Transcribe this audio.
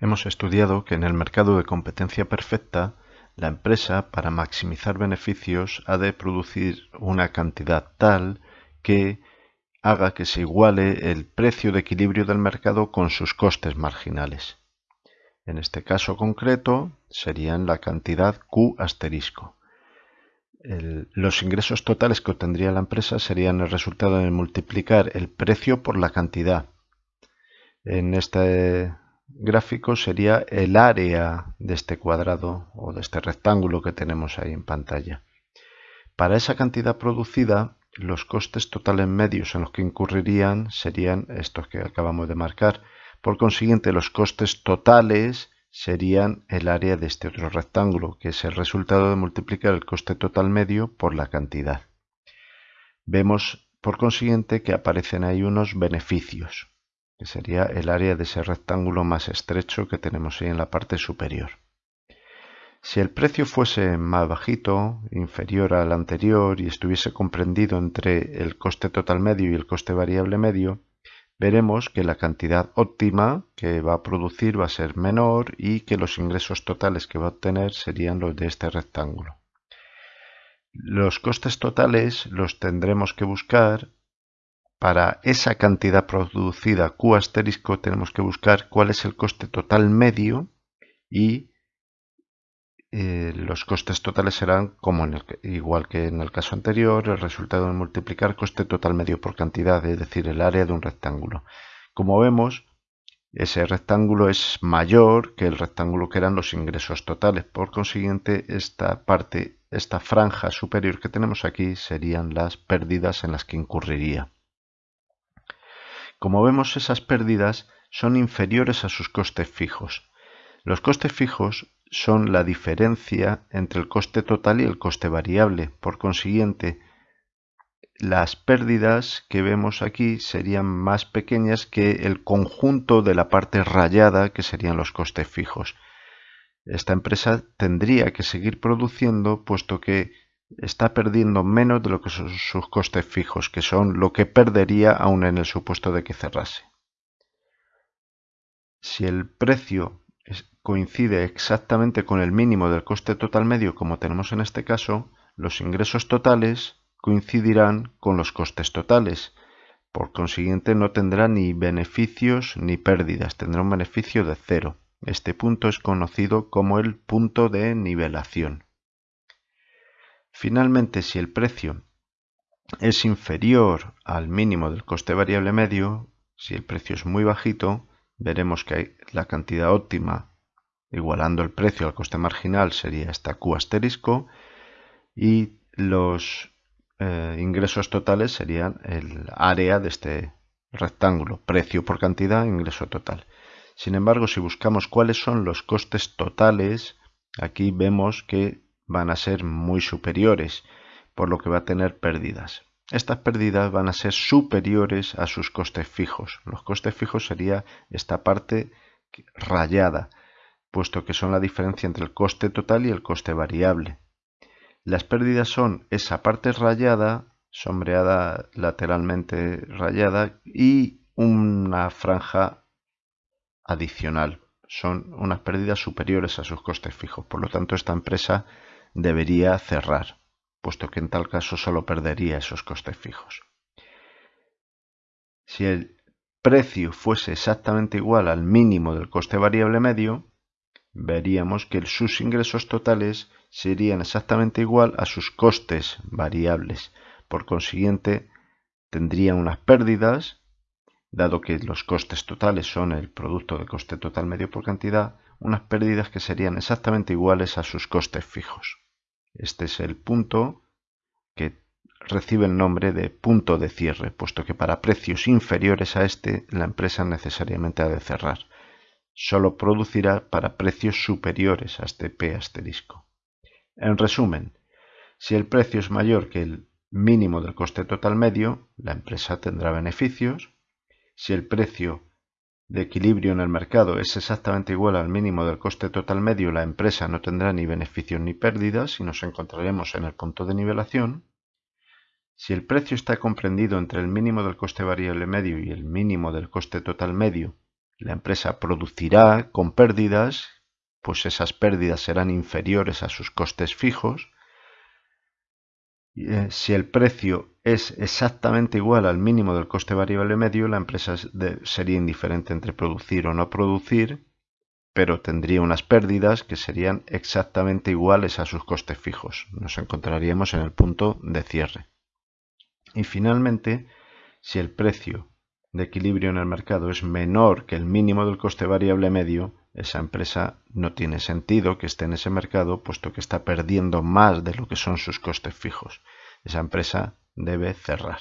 Hemos estudiado que en el mercado de competencia perfecta, la empresa, para maximizar beneficios, ha de producir una cantidad tal que haga que se iguale el precio de equilibrio del mercado con sus costes marginales. En este caso concreto serían la cantidad Q asterisco. los ingresos totales que obtendría la empresa serían el resultado de multiplicar el precio por la cantidad. En este gráfico sería el área de este cuadrado o de este rectángulo que tenemos ahí en pantalla. Para esa cantidad producida, los costes totales medios en los que incurrirían serían estos que acabamos de marcar. Por consiguiente, los costes totales serían el área de este otro rectángulo, que es el resultado de multiplicar el coste total medio por la cantidad. Vemos, por consiguiente, que aparecen ahí unos beneficios que sería el área de ese rectángulo más estrecho que tenemos ahí en la parte superior. Si el precio fuese más bajito, inferior al anterior y estuviese comprendido entre el coste total medio y el coste variable medio, veremos que la cantidad óptima que va a producir va a ser menor y que los ingresos totales que va a obtener serían los de este rectángulo. Los costes totales los tendremos que buscar para esa cantidad producida Q asterisco tenemos que buscar cuál es el coste total medio y eh, los costes totales serán como en el, igual que en el caso anterior el resultado de multiplicar coste total medio por cantidad es decir el área de un rectángulo. Como vemos ese rectángulo es mayor que el rectángulo que eran los ingresos totales. Por consiguiente esta parte esta franja superior que tenemos aquí serían las pérdidas en las que incurriría como vemos, esas pérdidas son inferiores a sus costes fijos. Los costes fijos son la diferencia entre el coste total y el coste variable. Por consiguiente, las pérdidas que vemos aquí serían más pequeñas que el conjunto de la parte rayada que serían los costes fijos. Esta empresa tendría que seguir produciendo puesto que está perdiendo menos de lo que son sus costes fijos, que son lo que perdería aún en el supuesto de que cerrase. Si el precio coincide exactamente con el mínimo del coste total medio como tenemos en este caso, los ingresos totales coincidirán con los costes totales. Por consiguiente no tendrá ni beneficios ni pérdidas, tendrá un beneficio de cero. Este punto es conocido como el punto de nivelación. Finalmente, si el precio es inferior al mínimo del coste variable medio, si el precio es muy bajito, veremos que la cantidad óptima igualando el precio al coste marginal sería esta Q asterisco y los eh, ingresos totales serían el área de este rectángulo, precio por cantidad, ingreso total. Sin embargo, si buscamos cuáles son los costes totales, aquí vemos que van a ser muy superiores, por lo que va a tener pérdidas. Estas pérdidas van a ser superiores a sus costes fijos. Los costes fijos sería esta parte rayada, puesto que son la diferencia entre el coste total y el coste variable. Las pérdidas son esa parte rayada, sombreada lateralmente rayada, y una franja adicional. Son unas pérdidas superiores a sus costes fijos. Por lo tanto, esta empresa debería cerrar, puesto que en tal caso solo perdería esos costes fijos. Si el precio fuese exactamente igual al mínimo del coste variable medio, veríamos que sus ingresos totales serían exactamente igual a sus costes variables. Por consiguiente, tendrían unas pérdidas, dado que los costes totales son el producto de coste total medio por cantidad, unas pérdidas que serían exactamente iguales a sus costes fijos. Este es el punto que recibe el nombre de punto de cierre, puesto que para precios inferiores a este la empresa necesariamente ha de cerrar. Solo producirá para precios superiores a este P asterisco. En resumen, si el precio es mayor que el mínimo del coste total medio, la empresa tendrá beneficios. Si el precio de equilibrio en el mercado es exactamente igual al mínimo del coste total medio, la empresa no tendrá ni beneficios ni pérdidas y nos encontraremos en el punto de nivelación. Si el precio está comprendido entre el mínimo del coste variable medio y el mínimo del coste total medio, la empresa producirá con pérdidas, pues esas pérdidas serán inferiores a sus costes fijos. Eh, si el precio es exactamente igual al mínimo del coste variable medio, la empresa sería indiferente entre producir o no producir, pero tendría unas pérdidas que serían exactamente iguales a sus costes fijos. Nos encontraríamos en el punto de cierre. Y finalmente, si el precio de equilibrio en el mercado es menor que el mínimo del coste variable medio, esa empresa no tiene sentido que esté en ese mercado puesto que está perdiendo más de lo que son sus costes fijos. Esa empresa debe cerrar.